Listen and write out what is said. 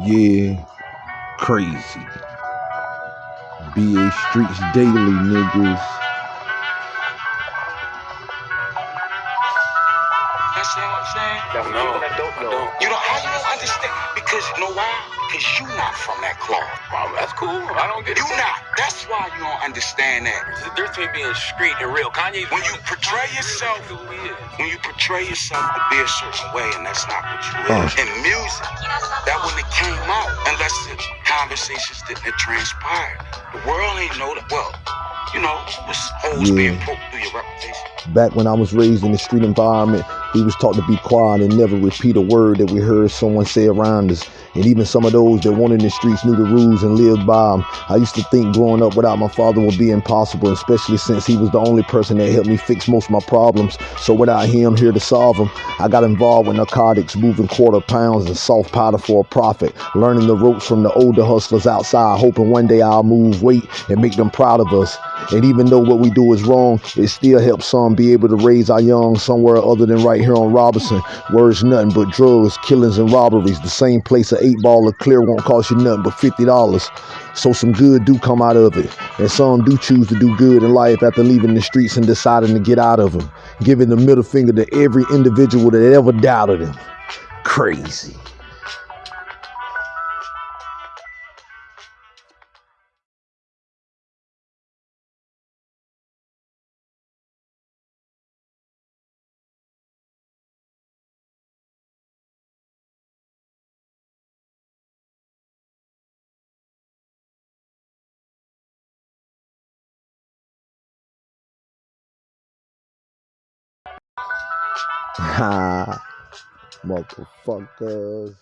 Yeah, crazy. BA Streets Daily, niggas. Understand what I'm saying? No, no, I don't know. You know how you don't understand? Because you know why? Because you not from that cloth. Well, that's cool. I don't get You it. not. That's why you don't understand that. There's a difference between being street and real. Kanye. When you portray yourself, who he is. when you portray yourself to be a certain way, and that's not what you Uh. is. In music, that when it came out, unless the conversations didn't transpire, the world ain't know that. Well, you know, was holes Yeah. being poked through your reputation. Back when I was raised in the street environment, we was taught to be quiet and never repeat a word that we heard someone say around us. And even some of those that in the streets knew the rules and lived by them. I used to think growing up without my father would be impossible, especially since he was the only person that helped me fix most of my problems. So without him here to solve them, I got involved with narcotics, moving quarter pounds and soft powder for a profit, learning the ropes from the older hustlers outside, hoping one day I'll move weight and make them proud of us. And even though what we do is wrong, it still helps some be able to raise our young somewhere other than right here on Robinson. Where's nothing but drugs, killings, and robberies. The same place an eight ball of clear won't cost you nothing but fifty dollars. So some good do come out of it, and some do choose to do good in life after leaving the streets and deciding to get out of them, giving the middle finger to every individual that ever doubted him. Crazy. Ha, motherfuckers.